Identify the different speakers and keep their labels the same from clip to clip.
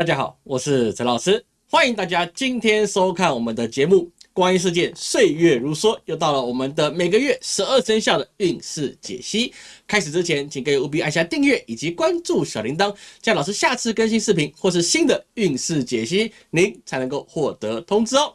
Speaker 1: 大家好，我是陈老师，欢迎大家今天收看我们的节目《光阴世界岁月如梭》，又到了我们的每个月十二生肖的运势解析。开始之前，请各位务必按下订阅以及关注小铃铛，这样老师下次更新视频或是新的运势解析，您才能够获得通知哦。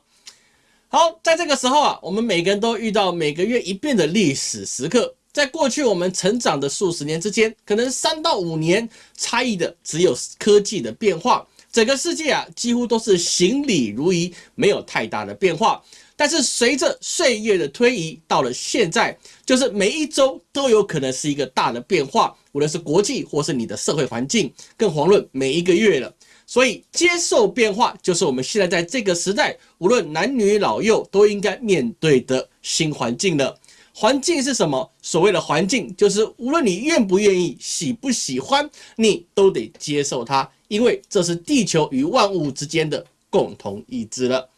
Speaker 1: 好，在这个时候啊，我们每个人都遇到每个月一变的历史时刻。在过去我们成长的数十年之间，可能三到五年差异的只有科技的变化。整个世界啊，几乎都是行礼如仪，没有太大的变化。但是随着岁月的推移，到了现在，就是每一周都有可能是一个大的变化，无论是国际或是你的社会环境，更遑论每一个月了。所以接受变化，就是我们现在在这个时代，无论男女老幼都应该面对的新环境了。环境是什么？所谓的环境，就是无论你愿不愿意、喜不喜欢，你都得接受它。因为这是地球与万物之间的共同意志了。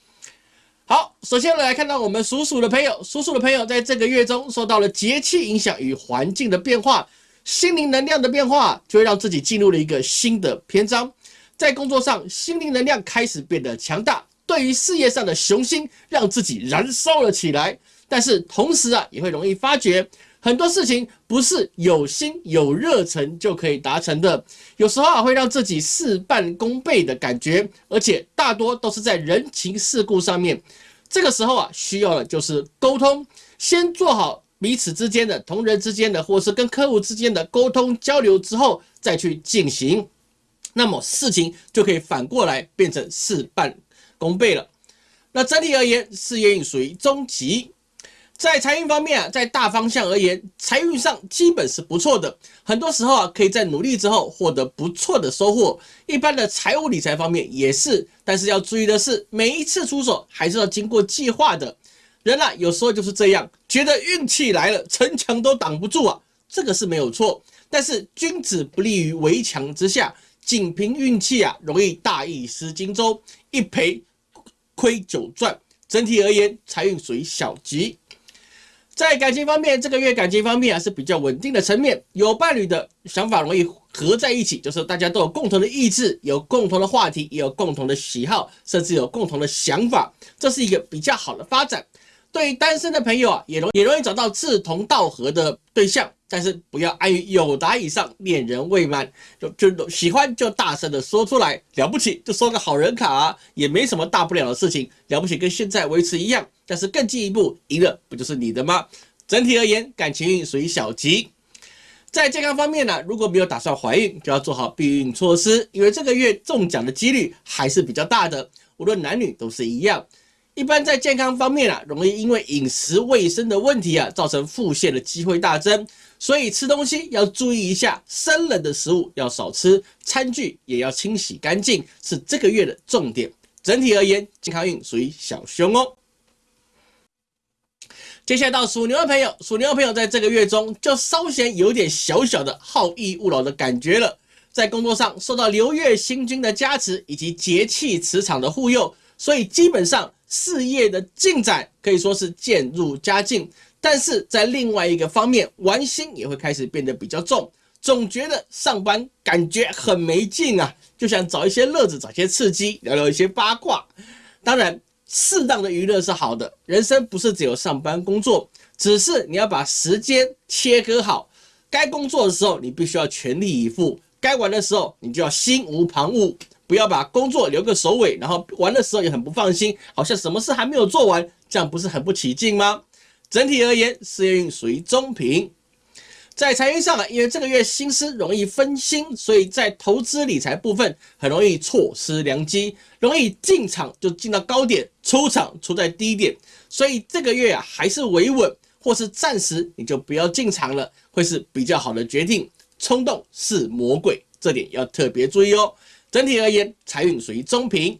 Speaker 1: 好，首先来看到我们属鼠的朋友，属鼠的朋友在这个月中受到了节气影响与环境的变化，心灵能量的变化，就会让自己进入了一个新的篇章。在工作上，心灵能量开始变得强大，对于事业上的雄心，让自己燃烧了起来。但是同时啊，也会容易发觉。很多事情不是有心有热忱就可以达成的，有时候啊会让自己事半功倍的感觉，而且大多都是在人情世故上面。这个时候啊，需要的就是沟通，先做好彼此之间的同人之间的，或是跟客户之间的沟通交流之后再去进行，那么事情就可以反过来变成事半功倍了。那整体而言，事业运属于中级。在财运方面啊，在大方向而言，财运上基本是不错的。很多时候啊，可以在努力之后获得不错的收获。一般的财务理财方面也是，但是要注意的是，每一次出手还是要经过计划的。人啊，有时候就是这样，觉得运气来了，城墙都挡不住啊，这个是没有错。但是君子不立于围墙之下，仅凭运气啊，容易大意失荆州，一赔亏九赚。整体而言，财运属于小吉。在感情方面，这个月感情方面啊是比较稳定的层面，有伴侣的想法容易合在一起，就是大家都有共同的意志，有共同的话题，也有共同的喜好，甚至有共同的想法，这是一个比较好的发展。对于单身的朋友啊，也容也容易找到志同道合的对象。但是不要碍于有达以上，恋人未满，就就喜欢就大声的说出来，了不起就收个好人卡，也没什么大不了的事情，了不起跟现在维持一样。但是更进一步，赢了不就是你的吗？整体而言，感情运属于小吉。在健康方面呢，如果没有打算怀孕，就要做好避孕措施，因为这个月中奖的几率还是比较大的，无论男女都是一样。一般在健康方面啊，容易因为饮食卫生的问题啊，造成腹泻的机会大增。所以吃东西要注意一下，生冷的食物要少吃，餐具也要清洗干净，是这个月的重点。整体而言，健康运属于小凶哦。接下来到属牛的朋友，属牛的朋友在这个月中就稍显有点小小的好逸恶劳的感觉了。在工作上受到流月星君的加持以及节气磁场的护佑，所以基本上事业的进展可以说是渐入佳境。但是在另外一个方面，玩心也会开始变得比较重，总觉得上班感觉很没劲啊，就想找一些乐子，找些刺激，聊聊一些八卦。当然，适当的娱乐是好的，人生不是只有上班工作，只是你要把时间切割好，该工作的时候你必须要全力以赴，该玩的时候你就要心无旁骛，不要把工作留个首尾，然后玩的时候也很不放心，好像什么事还没有做完，这样不是很不起劲吗？整体而言，事业运属于中平。在财运上啊，因为这个月心思容易分心，所以在投资理财部分很容易错失良机，容易进场就进到高点，出场出在低点。所以这个月啊，还是维稳或是暂时你就不要进场了，会是比较好的决定。冲动是魔鬼，这点要特别注意哦。整体而言，财运属于中平。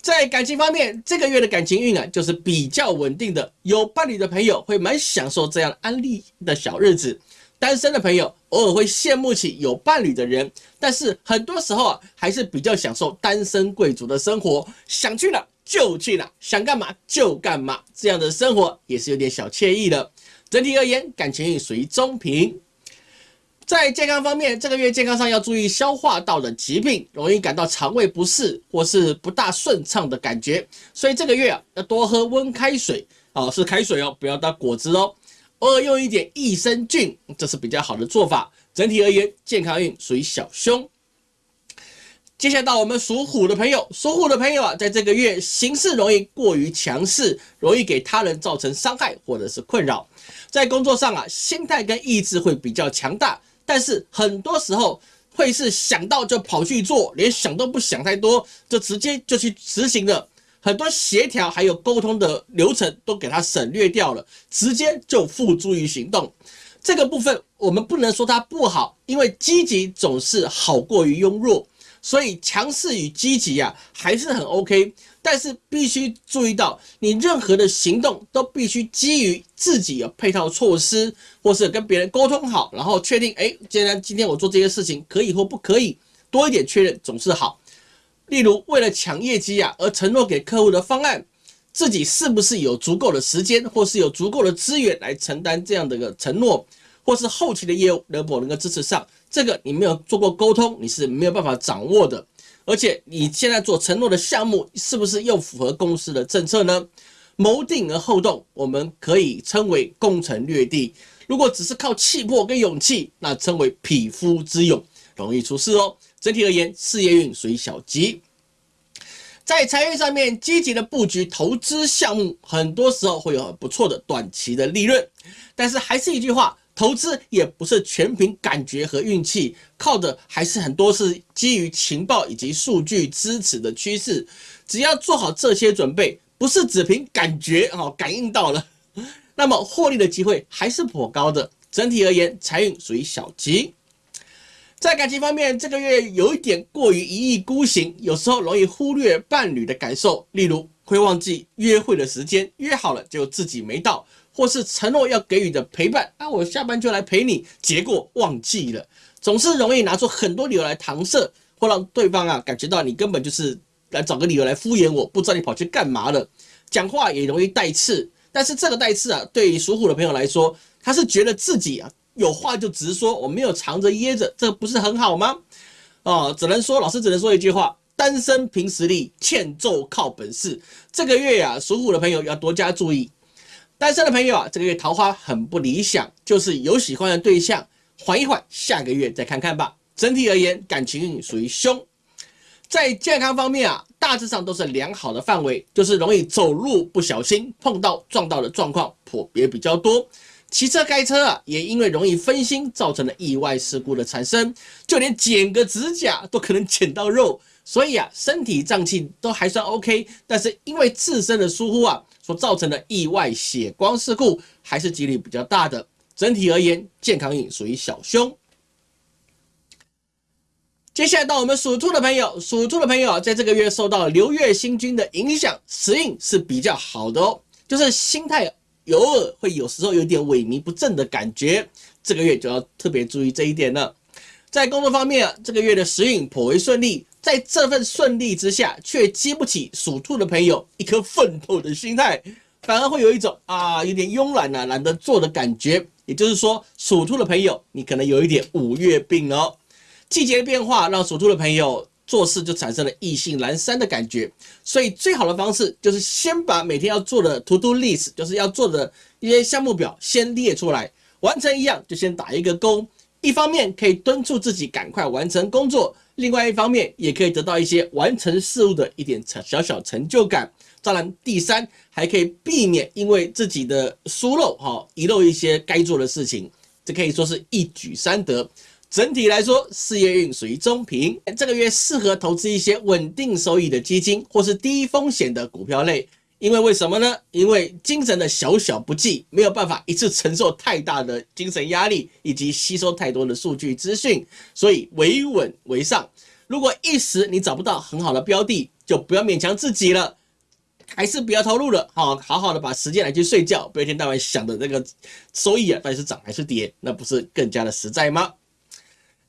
Speaker 1: 在感情方面，这个月的感情运啊，就是比较稳定的。有伴侣的朋友会蛮享受这样安利的小日子，单身的朋友偶尔会羡慕起有伴侣的人，但是很多时候啊，还是比较享受单身贵族的生活，想去哪就去哪，想干嘛就干嘛，这样的生活也是有点小惬意的。整体而言，感情运属于中平。在健康方面，这个月健康上要注意消化道的疾病，容易感到肠胃不适或是不大顺畅的感觉，所以这个月啊要多喝温开水哦，是开水哦，不要当果汁哦。偶尔用一点益生菌，这是比较好的做法。整体而言，健康运属于小凶。接下来到我们属虎的朋友，属虎的朋友啊，在这个月行事容易过于强势，容易给他人造成伤害或者是困扰。在工作上啊，心态跟意志会比较强大，但是很多时候会是想到就跑去做，连想都不想太多，就直接就去执行了。很多协调还有沟通的流程都给它省略掉了，直接就付诸于行动。这个部分我们不能说它不好，因为积极总是好过于庸弱。所以强势与积极啊还是很 OK，但是必须注意到，你任何的行动都必须基于自己有配套措施，或是跟别人沟通好，然后确定，哎，既然今天我做这些事情可以或不可以，多一点确认总是好。例如，为了抢业绩啊而承诺给客户的方案，自己是不是有足够的时间，或是有足够的资源来承担这样的一个承诺，或是后期的业务能否能够支持上？这个你没有做过沟通，你是没有办法掌握的。而且你现在做承诺的项目，是不是又符合公司的政策呢？谋定而后动，我们可以称为攻城略地；如果只是靠气魄跟勇气，那称为匹夫之勇，容易出事哦。整体而言，事业运属于小吉。在财运上面，积极的布局投资项目，很多时候会有很不错的短期的利润。但是还是一句话。投资也不是全凭感觉和运气，靠的还是很多是基于情报以及数据支持的趋势。只要做好这些准备，不是只凭感觉哦，感应到了，那么获利的机会还是颇高的。整体而言，财运属于小吉。在感情方面，这个月有一点过于一意孤行，有时候容易忽略伴侣的感受，例如会忘记约会的时间，约好了就自己没到。或是承诺要给予的陪伴啊，我下班就来陪你，结果忘记了，总是容易拿出很多理由来搪塞，或让对方啊感觉到你根本就是来找个理由来敷衍我，不知道你跑去干嘛了。讲话也容易带刺，但是这个带刺啊，对于属虎的朋友来说，他是觉得自己啊有话就直说，我没有藏着掖着，这不是很好吗？哦，只能说老师只能说一句话：单身凭实力，欠揍靠本事。这个月呀，属虎的朋友要多加注意。单身的朋友啊，这个月桃花很不理想，就是有喜欢的对象，缓一缓，下个月再看看吧。整体而言，感情运属于凶。在健康方面啊，大致上都是良好的范围，就是容易走路不小心碰到撞到的状况普别比较多。骑车开车啊，也因为容易分心，造成了意外事故的产生，就连剪个指甲都可能剪到肉。所以啊，身体脏器都还算 OK，但是因为自身的疏忽啊，所造成的意外血光事故还是几率比较大的。整体而言，健康运属于小凶。接下来到我们属兔的朋友，属兔的朋友在这个月受到流月星君的影响，时运是比较好的哦，就是心态偶尔会有时候有点萎靡不振的感觉，这个月就要特别注意这一点了。在工作方面，这个月的时运颇为顺利。在这份顺利之下，却激不起属兔的朋友一颗奋斗的心态，反而会有一种啊有点慵懒啊懒得做的感觉。也就是说，属兔的朋友，你可能有一点五月病哦。季节变化让属兔的朋友做事就产生了意兴阑珊的感觉，所以最好的方式就是先把每天要做的 to do list，就是要做的一些项目表先列出来，完成一样就先打一个勾。一方面可以敦促自己赶快完成工作。另外一方面，也可以得到一些完成事物的一点小小小成就感。当然，第三还可以避免因为自己的疏漏哈遗漏一些该做的事情，这可以说是一举三得。整体来说，事业运属于中平。这个月适合投资一些稳定收益的基金，或是低风险的股票类。因为为什么呢？因为精神的小小不济，没有办法一次承受太大的精神压力，以及吸收太多的数据资讯，所以维稳为上。如果一时你找不到很好的标的，就不要勉强自己了，还是不要投入了。好，好好的把时间来去睡觉，不要一天到晚想的这个收益啊，到底是涨还是跌，那不是更加的实在吗？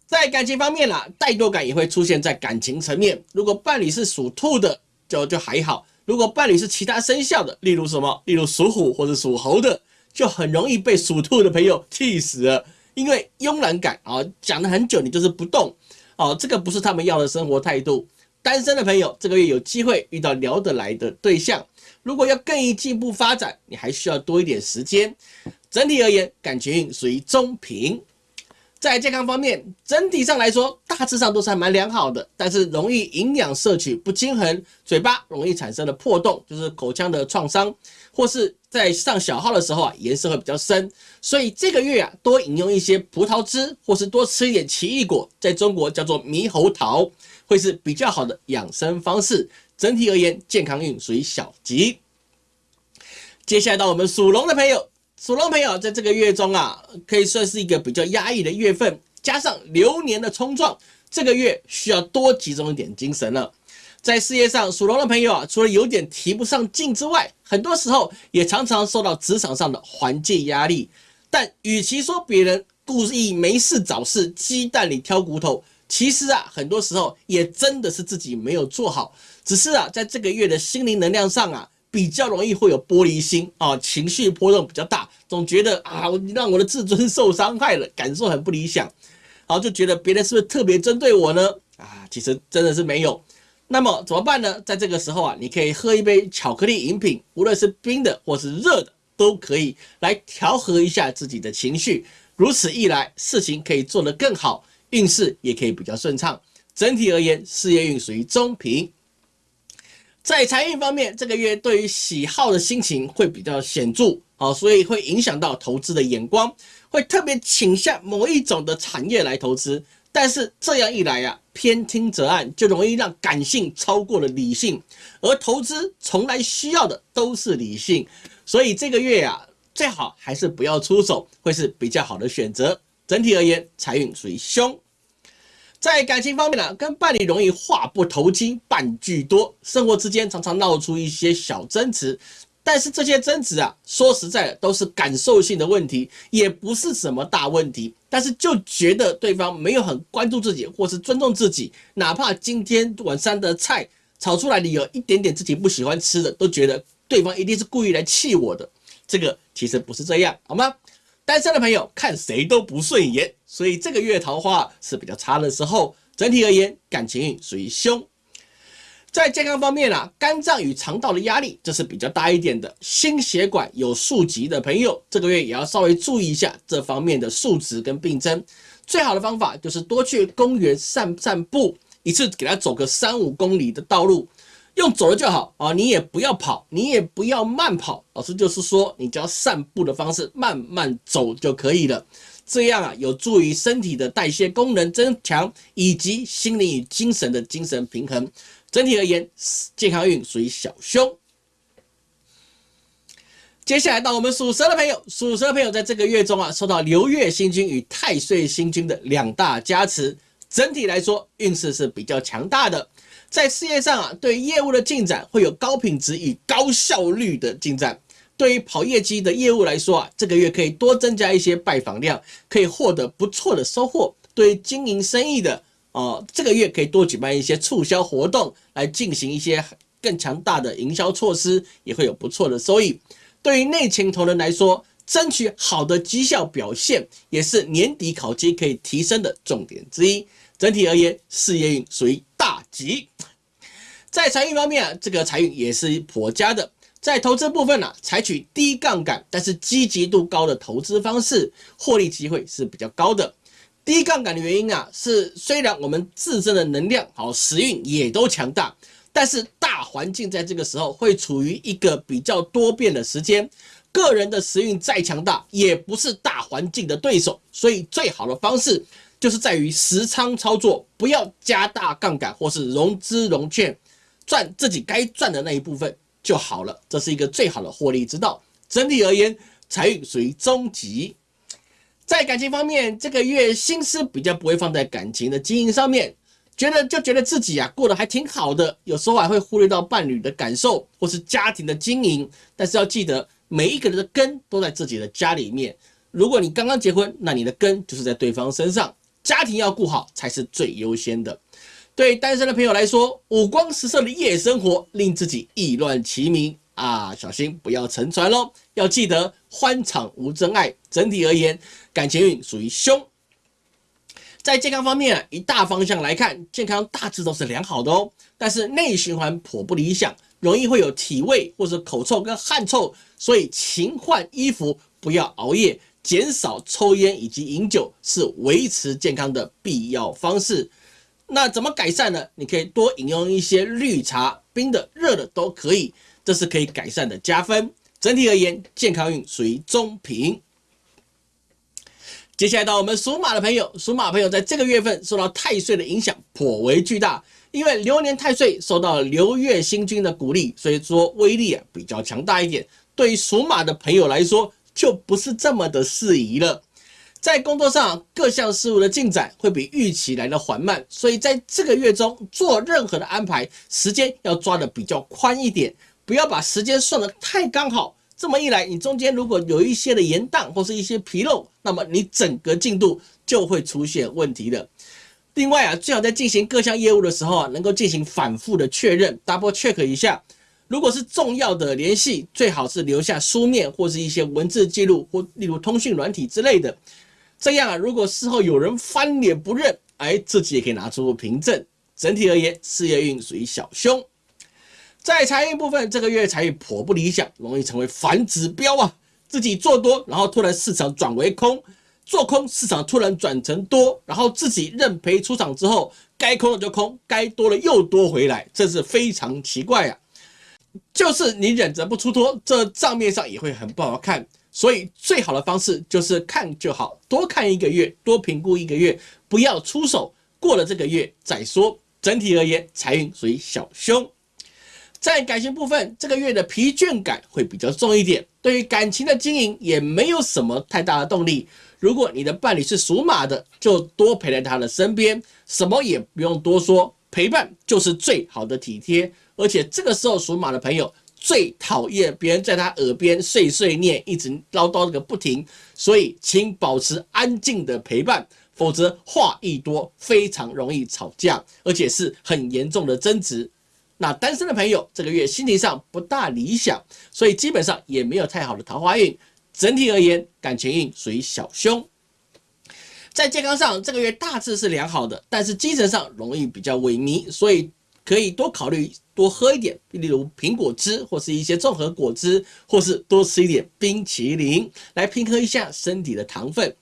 Speaker 1: 在感情方面啦，怠惰感也会出现在感情层面。如果伴侣是属兔的，就就还好。如果伴侣是其他生肖的，例如什么，例如属虎或者属猴的，就很容易被属兔的朋友气死了。因为慵懒感啊，讲了很久你就是不动哦，这个不是他们要的生活态度。单身的朋友这个月有机会遇到聊得来的对象，如果要更进一步发展，你还需要多一点时间。整体而言，感情属于中平。在健康方面，整体上来说，大致上都是还蛮良好的，但是容易营养摄取不均衡，嘴巴容易产生的破洞，就是口腔的创伤，或是在上小号的时候啊，颜色会比较深。所以这个月啊，多饮用一些葡萄汁，或是多吃一点奇异果，在中国叫做猕猴桃，会是比较好的养生方式。整体而言，健康运属于小吉。接下来到我们属龙的朋友。属龙朋友在这个月中啊，可以算是一个比较压抑的月份，加上流年的冲撞，这个月需要多集中一点精神了。在事业上，属龙的朋友啊，除了有点提不上劲之外，很多时候也常常受到职场上的环境压力。但与其说别人故意没事找事，鸡蛋里挑骨头，其实啊，很多时候也真的是自己没有做好，只是啊，在这个月的心灵能量上啊。比较容易会有玻璃心啊，情绪波动比较大，总觉得啊，让我的自尊受伤害了，感受很不理想，好就觉得别人是不是特别针对我呢？啊，其实真的是没有。那么怎么办呢？在这个时候啊，你可以喝一杯巧克力饮品，无论是冰的或是热的，都可以来调和一下自己的情绪。如此一来，事情可以做得更好，运势也可以比较顺畅。整体而言，事业运属于中平。在财运方面，这个月对于喜好的心情会比较显著，好，所以会影响到投资的眼光，会特别倾向某一种的产业来投资。但是这样一来呀，偏听则暗，就容易让感性超过了理性，而投资从来需要的都是理性，所以这个月呀，最好还是不要出手，会是比较好的选择。整体而言，财运属于凶。在感情方面呢，跟伴侣容易话不投机半句多，生活之间常常闹出一些小争执，但是这些争执啊，说实在的都是感受性的问题，也不是什么大问题，但是就觉得对方没有很关注自己或是尊重自己，哪怕今天晚上的菜炒出来的有一点点自己不喜欢吃的，都觉得对方一定是故意来气我的，这个其实不是这样，好吗？单身的朋友看谁都不顺眼，所以这个月桃花是比较差的时候。整体而言，感情运属于凶。在健康方面啊，肝脏与肠道的压力这是比较大一点的。心血管有数疾的朋友，这个月也要稍微注意一下这方面的数值跟病症。最好的方法就是多去公园散散步，一次给他走个三五公里的道路。用走了就好啊，你也不要跑，你也不要慢跑，老师就是说，你只要散步的方式慢慢走就可以了。这样啊，有助于身体的代谢功能增强，以及心灵与精神的精神平衡。整体而言，健康运属于小凶。接下来到我们属蛇的朋友，属蛇的朋友在这个月中啊，受到流月星君与太岁星君的两大加持，整体来说运势是比较强大的。在事业上啊，对业务的进展会有高品质与高效率的进展。对于跑业绩的业务来说啊，这个月可以多增加一些拜访量，可以获得不错的收获。对于经营生意的啊，这个月可以多举办一些促销活动，来进行一些更强大的营销措施，也会有不错的收益。对于内勤同仁来说，争取好的绩效表现，也是年底考绩可以提升的重点之一。整体而言，事业运属于大吉。在财运方面啊，这个财运也是颇佳的。在投资部分呢，采取低杠杆但是积极度高的投资方式，获利机会是比较高的。低杠杆的原因啊，是虽然我们自身的能量好时运也都强大，但是大环境在这个时候会处于一个比较多变的时间，个人的时运再强大，也不是大环境的对手。所以最好的方式。就是在于实仓操作，不要加大杠杆或是融资融券，赚自己该赚的那一部分就好了。这是一个最好的获利之道。整体而言，财运属于中级。在感情方面，这个月心思比较不会放在感情的经营上面，觉得就觉得自己啊过得还挺好的，有时候还会忽略到伴侣的感受或是家庭的经营。但是要记得，每一个人的根都在自己的家里面。如果你刚刚结婚，那你的根就是在对方身上。家庭要顾好才是最优先的。对单身的朋友来说，五光十色的夜生活令自己意乱情迷啊，小心不要沉船喽。要记得欢场无真爱。整体而言，感情运属于凶。在健康方面啊，以大方向来看，健康大致都是良好的哦。但是内循环颇不理想，容易会有体味或者口臭跟汗臭，所以勤换衣服，不要熬夜，减少抽烟以及饮酒，是维持健康的必要方式。那怎么改善呢？你可以多饮用一些绿茶，冰的、热的都可以，这是可以改善的加分。整体而言，健康运属于中平。接下来到我们属马的朋友，属马朋友在这个月份受到太岁的影响颇为巨大，因为流年太岁受到流月星君的鼓励，所以说威力啊比较强大一点。对于属马的朋友来说，就不是这么的适宜了。在工作上各项事务的进展会比预期来的缓慢，所以在这个月中做任何的安排，时间要抓的比较宽一点，不要把时间算得太刚好。这么一来，你中间如果有一些的延宕或是一些纰漏，那么你整个进度就会出现问题的。另外啊，最好在进行各项业务的时候啊，能够进行反复的确认，double check 一下。如果是重要的联系，最好是留下书面或是一些文字记录，或例如通讯软体之类的。这样啊，如果事后有人翻脸不认，哎，自己也可以拿出凭证。整体而言，事业运属于小凶。在财运部分，这个月财运颇不理想，容易成为反指标啊！自己做多，然后突然市场转为空，做空市场突然转成多，然后自己认赔出场之后，该空的就空，该多了又多回来，这是非常奇怪啊！就是你忍着不出脱，这账面上也会很不好看。所以最好的方式就是看就好，多看一个月，多评估一个月，不要出手，过了这个月再说。整体而言，财运属于小凶。在感情部分，这个月的疲倦感会比较重一点，对于感情的经营也没有什么太大的动力。如果你的伴侣是属马的，就多陪在他的身边，什么也不用多说，陪伴就是最好的体贴。而且这个时候属马的朋友最讨厌别人在他耳边碎碎念，一直唠叨个不停，所以请保持安静的陪伴，否则话一多，非常容易吵架，而且是很严重的争执。那单身的朋友这个月心情上不大理想，所以基本上也没有太好的桃花运。整体而言，感情运属于小凶。在健康上，这个月大致是良好的，但是精神上容易比较萎靡，所以可以多考虑多喝一点，例如苹果汁或是一些综合果汁，或是多吃一点冰淇淋，来平衡一下身体的糖分，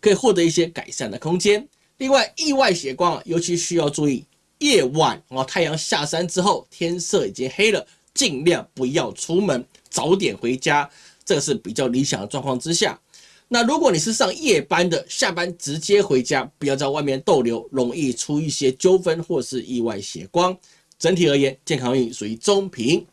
Speaker 1: 可以获得一些改善的空间。另外，意外血光啊尤其需要注意。夜晚哦，太阳下山之后，天色已经黑了，尽量不要出门，早点回家，这个是比较理想的状况之下。那如果你是上夜班的，下班直接回家，不要在外面逗留，容易出一些纠纷或是意外血光。整体而言，健康运属于中平。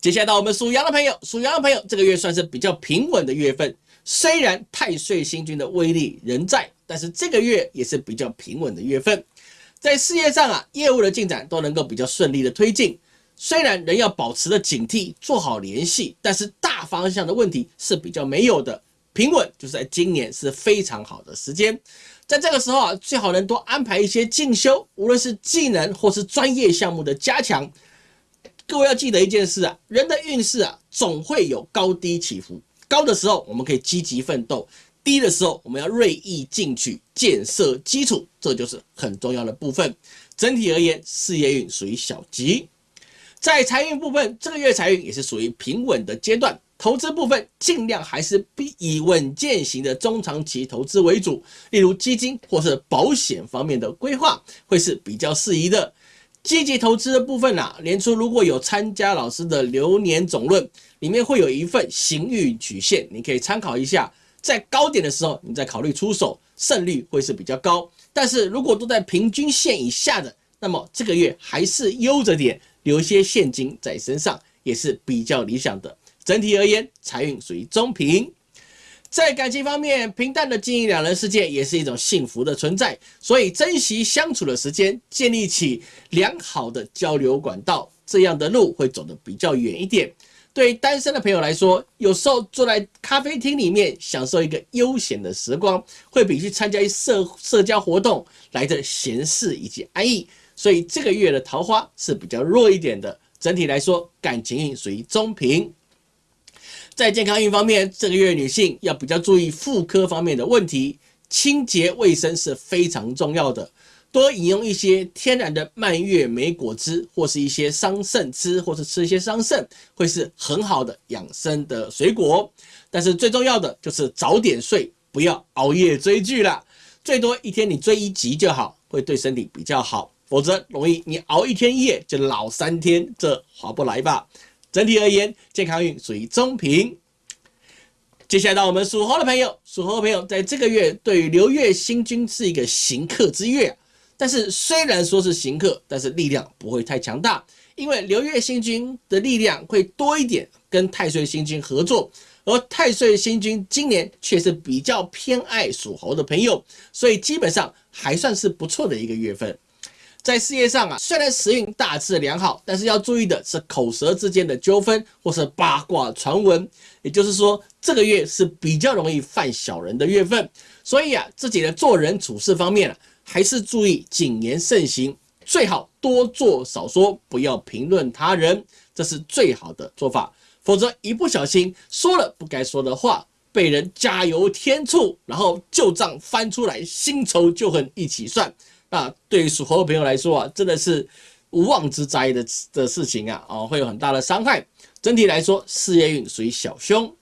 Speaker 1: 接下来到我们属羊的朋友，属羊的朋友这个月算是比较平稳的月份，虽然太岁星君的威力仍在，但是这个月也是比较平稳的月份。在事业上啊，业务的进展都能够比较顺利的推进。虽然人要保持的警惕，做好联系，但是大方向的问题是比较没有的。平稳就是在今年是非常好的时间。在这个时候啊，最好能多安排一些进修，无论是技能或是专业项目的加强。各位要记得一件事啊，人的运势啊，总会有高低起伏。高的时候，我们可以积极奋斗。低的时候，我们要锐意进取，建设基础，这就是很重要的部分。整体而言，事业运属于小吉。在财运部分，这个月财运也是属于平稳的阶段。投资部分，尽量还是以稳健型的中长期投资为主，例如基金或是保险方面的规划会是比较适宜的。积极投资的部分啊，年初如果有参加老师的流年总论，里面会有一份行运曲线，你可以参考一下。在高点的时候，你再考虑出手，胜率会是比较高。但是如果都在平均线以下的，那么这个月还是悠着点，留些现金在身上也是比较理想的。整体而言，财运属于中平。在感情方面，平淡的经营两人世界也是一种幸福的存在。所以珍惜相处的时间，建立起良好的交流管道，这样的路会走得比较远一点。对单身的朋友来说，有时候坐在咖啡厅里面享受一个悠闲的时光，会比去参加一社社交活动来的闲适以及安逸。所以这个月的桃花是比较弱一点的。整体来说，感情运属于中平。在健康运方面，这个月女性要比较注意妇科方面的问题，清洁卫生是非常重要的。多饮用一些天然的蔓越莓果汁，或是一些桑葚汁，或是吃一些桑葚，会是很好的养生的水果。但是最重要的就是早点睡，不要熬夜追剧了。最多一天你追一集就好，会对身体比较好。否则容易你熬一天夜就老三天，这划不来吧？整体而言，健康运属于中平。接下来到我们属猴的朋友，属猴的朋友在这个月对于流月星君是一个行客之月。但是虽然说是行客，但是力量不会太强大，因为流月星君的力量会多一点，跟太岁星君合作，而太岁星君今年却是比较偏爱属猴的朋友，所以基本上还算是不错的一个月份。在事业上啊，虽然时运大致良好，但是要注意的是口舌之间的纠纷或是八卦传闻，也就是说这个月是比较容易犯小人的月份，所以啊，自己的做人处事方面啊。还是注意谨言慎行，最好多做少说，不要评论他人，这是最好的做法。否则一不小心说了不该说的话，被人加油添醋，然后旧账翻出来，新仇旧恨一起算。那对于属猴的朋友来说啊，真的是无妄之灾的的事情啊，哦，会有很大的伤害。整体来说，事业运属于小凶。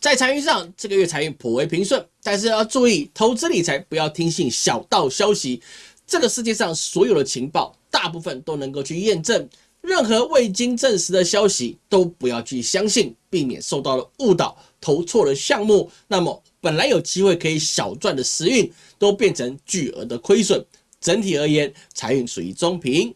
Speaker 1: 在财运上，这个月财运颇为平顺，但是要注意投资理财不要听信小道消息。这个世界上所有的情报，大部分都能够去验证，任何未经证实的消息都不要去相信，避免受到了误导，投错了项目，那么本来有机会可以小赚的时运，都变成巨额的亏损。整体而言，财运属于中平。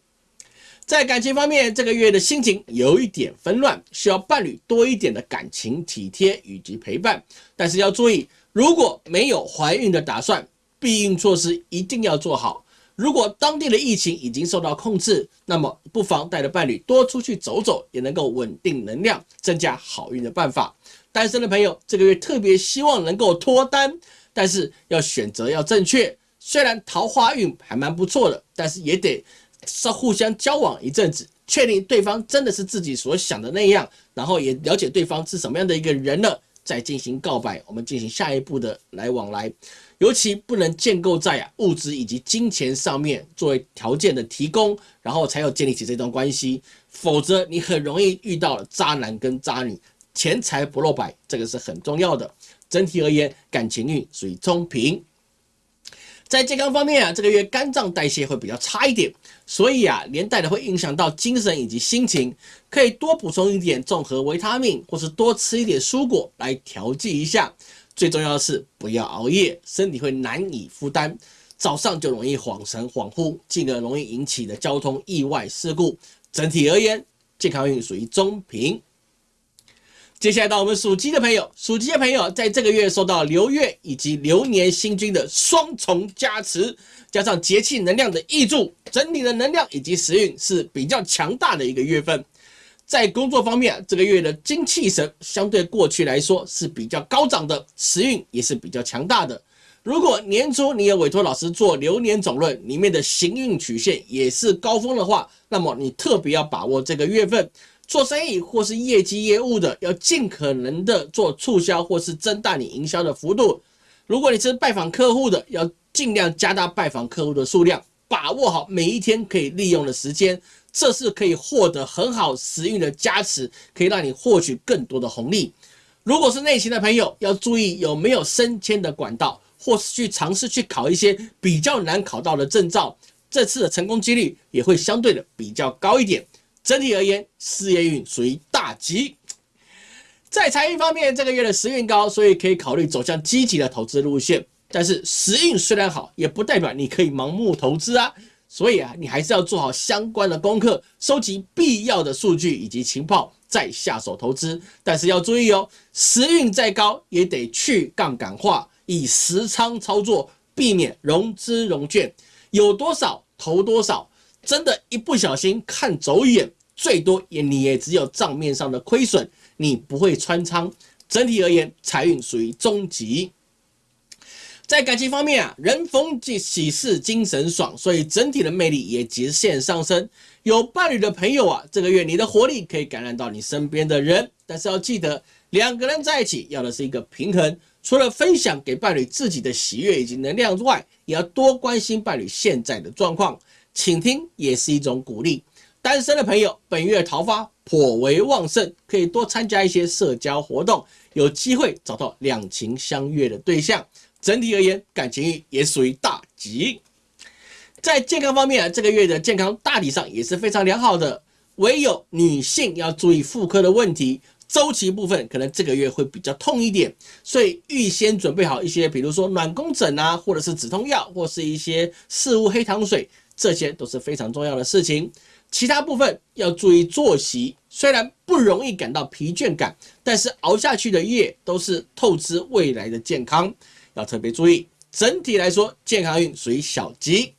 Speaker 1: 在感情方面，这个月的心情有一点纷乱，需要伴侣多一点的感情体贴以及陪伴。但是要注意，如果没有怀孕的打算，避孕措施一定要做好。如果当地的疫情已经受到控制，那么不妨带着伴侣多出去走走，也能够稳定能量，增加好运的办法。单身的朋友，这个月特别希望能够脱单，但是要选择要正确。虽然桃花运还蛮不错的，但是也得。是互相交往一阵子，确定对方真的是自己所想的那样，然后也了解对方是什么样的一个人了，再进行告白，我们进行下一步的来往来。尤其不能建构在啊物质以及金钱上面作为条件的提供，然后才有建立起这段关系，否则你很容易遇到渣男跟渣女，钱财不露白，这个是很重要的。整体而言，感情运属于中平。在健康方面啊，这个月肝脏代谢会比较差一点，所以啊，连带的会影响到精神以及心情，可以多补充一点综合维他命，或是多吃一点蔬果来调剂一下。最重要的是不要熬夜，身体会难以负担，早上就容易恍神恍惚，进而容易引起的交通意外事故。整体而言，健康运属于中平。接下来到我们属鸡的朋友，属鸡的朋友在这个月受到流月以及流年星君的双重加持，加上节气能量的益助，整体的能量以及时运是比较强大的一个月份。在工作方面，这个月的精气神相对过去来说是比较高涨的，时运也是比较强大的。如果年初你有委托老师做流年总论，里面的行运曲线也是高峰的话，那么你特别要把握这个月份。做生意或是业绩业务的，要尽可能的做促销或是增大你营销的幅度。如果你是拜访客户的，要尽量加大拜访客户的数量，把握好每一天可以利用的时间，这是可以获得很好时运的加持，可以让你获取更多的红利。如果是内勤的朋友，要注意有没有升迁的管道，或是去尝试去考一些比较难考到的证照，这次的成功几率也会相对的比较高一点。整体而言，事业运属于大吉。在财运方面，这个月的时运高，所以可以考虑走向积极的投资路线。但是时运虽然好，也不代表你可以盲目投资啊。所以啊，你还是要做好相关的功课，收集必要的数据以及情报，再下手投资。但是要注意哦，时运再高，也得去杠杆化，以实仓操作，避免融资融券，有多少投多少。真的，一不小心看走眼，最多也你也只有账面上的亏损，你不会穿仓。整体而言，财运属于中级。在感情方面啊，人逢喜事精神爽，所以整体的魅力也直线上升。有伴侣的朋友啊，这个月你的活力可以感染到你身边的人，但是要记得两个人在一起要的是一个平衡，除了分享给伴侣自己的喜悦以及能量之外，也要多关心伴侣现在的状况，倾听也是一种鼓励。单身的朋友，本月桃花颇为旺盛，可以多参加一些社交活动，有机会找到两情相悦的对象。整体而言，感情也属于大吉。在健康方面，这个月的健康大体上也是非常良好的，唯有女性要注意妇科的问题。周期部分可能这个月会比较痛一点，所以预先准备好一些，比如说暖宫枕啊，或者是止痛药，或是一些四物黑糖水，这些都是非常重要的事情。其他部分要注意作息，虽然不容易感到疲倦感，但是熬下去的夜都是透支未来的健康，要特别注意。整体来说，健康运属于小吉。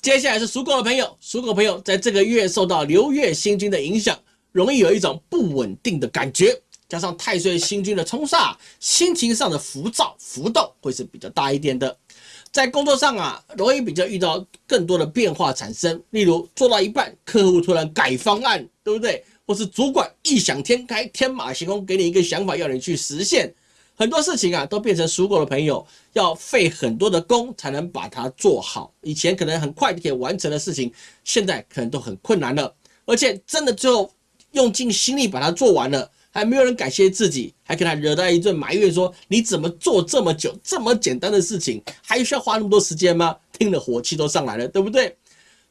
Speaker 1: 接下来是属狗的朋友，属狗朋友在这个月受到流月星君的影响。容易有一种不稳定的感觉，加上太岁星君的冲煞，心情上的浮躁浮动会是比较大一点的。在工作上啊，容易比较遇到更多的变化产生，例如做到一半，客户突然改方案，对不对？或是主管异想天开，天马行空，给你一个想法要你去实现，很多事情啊，都变成属狗的朋友要费很多的功才能把它做好。以前可能很快就可以完成的事情，现在可能都很困难了，而且真的最后。用尽心力把它做完了，还没有人感谢自己，还给他惹到一顿埋怨，说你怎么做这么久，这么简单的事情，还需要花那么多时间吗？听了火气都上来了，对不对？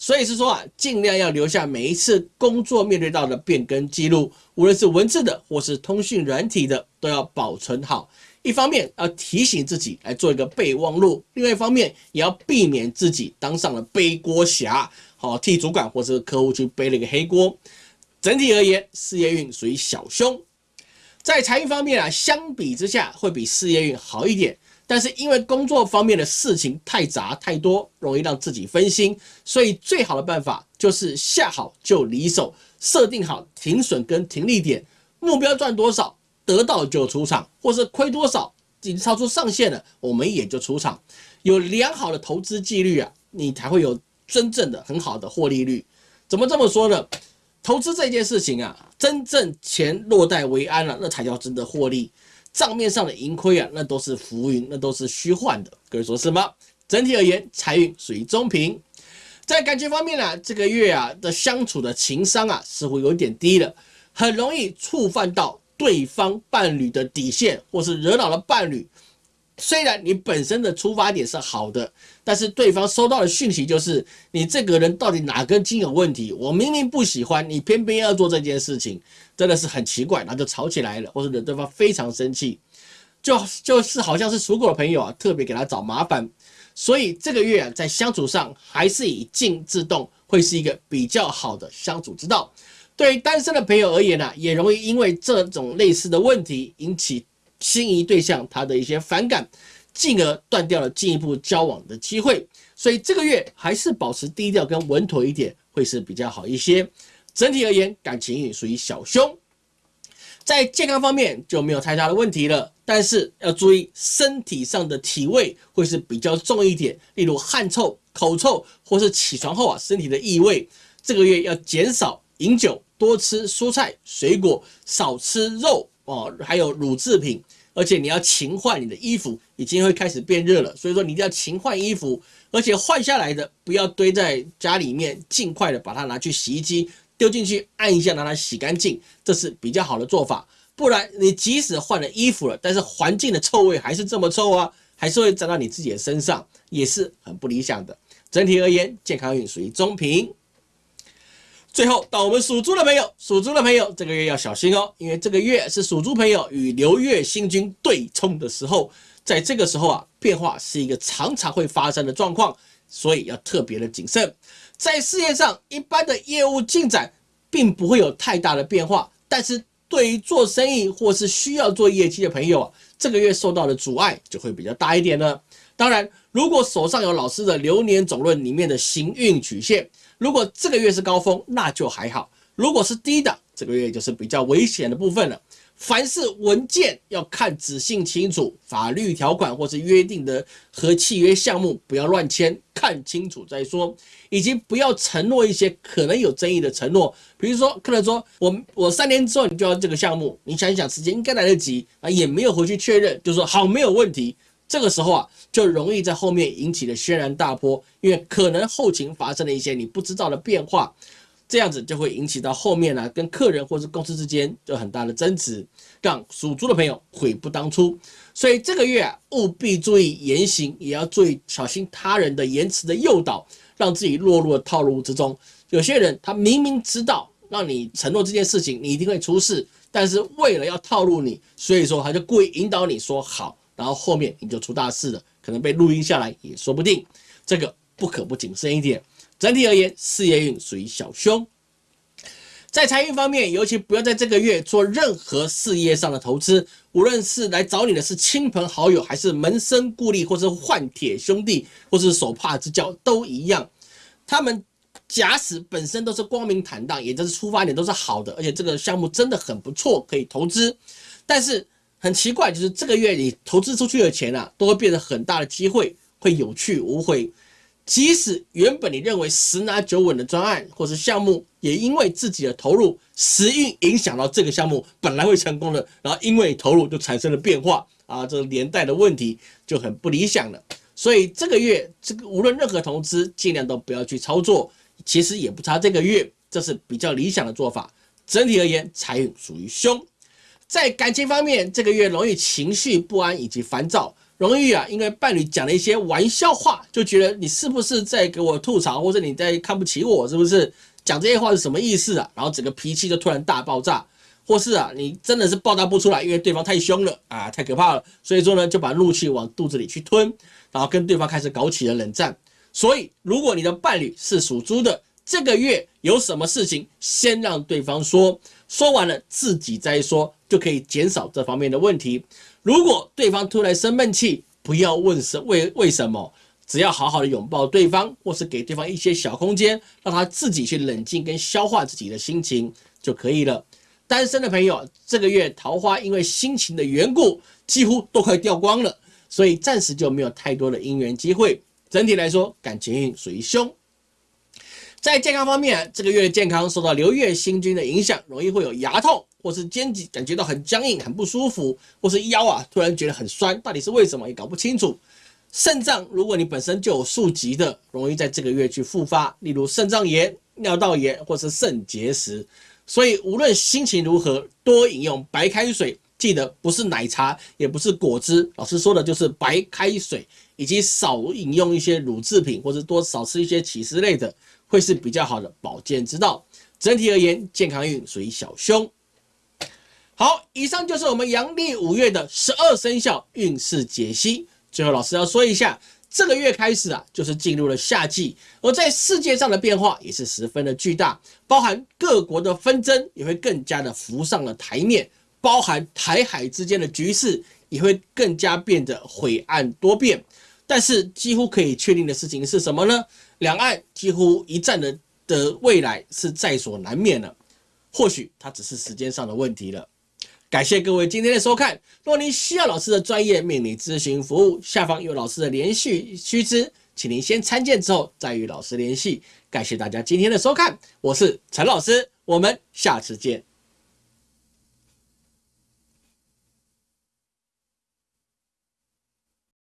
Speaker 1: 所以是说啊，尽量要留下每一次工作面对到的变更记录，无论是文字的或是通讯软体的，都要保存好。一方面要提醒自己来做一个备忘录，另外一方面也要避免自己当上了背锅侠，好替主管或者客户去背了一个黑锅。整体而言，事业运属于小凶，在财运方面啊，相比之下会比事业运好一点。但是因为工作方面的事情太杂太多，容易让自己分心，所以最好的办法就是下好就离手，设定好停损跟停利点，目标赚多少得到就出场，或是亏多少已经超出上限了，我们也就出场。有良好的投资纪律啊，你才会有真正的很好的获利率。怎么这么说呢？投资这件事情啊，真正钱落袋为安了，那才叫真的获利。账面上的盈亏啊，那都是浮云，那都是虚幻的。各位说是吗？整体而言，财运属于中平。在感情方面呢，这个月啊的相处的情商啊，似乎有点低了，很容易触犯到对方伴侣的底线，或是惹恼了伴侣。虽然你本身的出发点是好的，但是对方收到的讯息就是你这个人到底哪根筋有问题？我明明不喜欢你，偏偏要做这件事情，真的是很奇怪，那就吵起来了，或者惹对方非常生气，就就是好像是属狗的朋友啊，特别给他找麻烦。所以这个月啊，在相处上还是以静制动，会是一个比较好的相处之道。对于单身的朋友而言呢，也容易因为这种类似的问题引起。心仪对象他的一些反感，进而断掉了进一步交往的机会，所以这个月还是保持低调跟稳妥一点会是比较好一些。整体而言，感情运属于小凶，在健康方面就没有太大的问题了，但是要注意身体上的体味会是比较重一点，例如汗臭、口臭，或是起床后啊身体的异味。这个月要减少饮酒，多吃蔬菜水果，少吃肉。哦，还有乳制品，而且你要勤换你的衣服，已经会开始变热了，所以说你一定要勤换衣服，而且换下来的不要堆在家里面，尽快的把它拿去洗衣机丢进去按一下，让它洗干净，这是比较好的做法。不然你即使换了衣服了，但是环境的臭味还是这么臭啊，还是会沾到你自己的身上，也是很不理想的。整体而言，健康运属于中平。最后到我们属猪的朋友，属猪的朋友这个月要小心哦，因为这个月是属猪朋友与流月星君对冲的时候，在这个时候啊，变化是一个常常会发生的状况，所以要特别的谨慎。在事业上，一般的业务进展并不会有太大的变化，但是对于做生意或是需要做业绩的朋友啊，这个月受到的阻碍就会比较大一点了。当然，如果手上有老师的流年总论里面的行运曲线。如果这个月是高峰，那就还好；如果是低的，这个月就是比较危险的部分了。凡是文件要看仔细清楚，法律条款或是约定的和契约项目不要乱签，看清楚再说，以及不要承诺一些可能有争议的承诺。比如说，客人说我我三年之后你就要这个项目，你想一想时间应该来得及啊，也没有回去确认，就说好没有问题。这个时候啊，就容易在后面引起了轩然大波，因为可能后勤发生了一些你不知道的变化。这样子就会引起到后面呢，跟客人或是公司之间有很大的争执，让属猪的朋友悔不当初。所以这个月啊，务必注意言行，也要注意小心他人的言辞的诱导，让自己落入了套路之中。有些人他明明知道让你承诺这件事情，你一定会出事，但是为了要套路你，所以说他就故意引导你说好，然后后面你就出大事了，可能被录音下来也说不定。这个不可不谨慎一点。整体而言，事业运属于小凶。在财运方面，尤其不要在这个月做任何事业上的投资，无论是来找你的是亲朋好友，还是门生故吏，或是换铁兄弟，或是手帕之交，都一样。他们假使本身都是光明坦荡，也就是出发点都是好的，而且这个项目真的很不错，可以投资。但是很奇怪，就是这个月你投资出去的钱啊，都会变得很大的机会，会有去无回。即使原本你认为十拿九稳的专案或是项目，也因为自己的投入时运影响到这个项目本来会成功的，然后因为投入就产生了变化啊，这个连带的问题就很不理想了。所以这个月这个无论任何投资，尽量都不要去操作。其实也不差这个月，这是比较理想的做法。整体而言，财运属于凶。在感情方面，这个月容易情绪不安以及烦躁。容易啊，因为伴侣讲了一些玩笑话，就觉得你是不是在给我吐槽，或者你在看不起我，是不是？讲这些话是什么意思啊？然后整个脾气就突然大爆炸，或是啊，你真的是爆炸不出来，因为对方太凶了啊，太可怕了。所以说呢，就把怒气往肚子里去吞，然后跟对方开始搞起了冷战。所以，如果你的伴侣是属猪的，这个月有什么事情，先让对方说，说完了自己再说，就可以减少这方面的问题。如果对方突然生闷气，不要问是为为什么，只要好好的拥抱对方，或是给对方一些小空间，让他自己去冷静跟消化自己的心情就可以了。单身的朋友，这个月桃花因为心情的缘故，几乎都快掉光了，所以暂时就没有太多的姻缘机会。整体来说，感情运属于凶。在健康方面，这个月的健康受到流月星君的影响，容易会有牙痛。或是肩颈感觉到很僵硬、很不舒服，或是腰啊突然觉得很酸，到底是为什么也搞不清楚。肾脏，如果你本身就有数疾的，容易在这个月去复发，例如肾脏炎、尿道炎或是肾结石。所以无论心情如何，多饮用白开水，记得不是奶茶，也不是果汁，老师说的就是白开水，以及少饮用一些乳制品，或者多少吃一些起司类的，会是比较好的保健之道。整体而言，健康运属于小凶。好，以上就是我们阳历五月的十二生肖运势解析。最后，老师要说一下，这个月开始啊，就是进入了夏季，而在世界上的变化也是十分的巨大，包含各国的纷争也会更加的浮上了台面，包含台海之间的局势也会更加变得晦暗多变。但是，几乎可以确定的事情是什么呢？两岸几乎一战的的未来是在所难免了，或许它只是时间上的问题了。感谢各位今天的收看。若您需要老师的专业命理咨询服务，下方有老师的联系须知，请您先参见之后再与老师联系。感谢大家今天的收看，我是陈老师，我们下次见。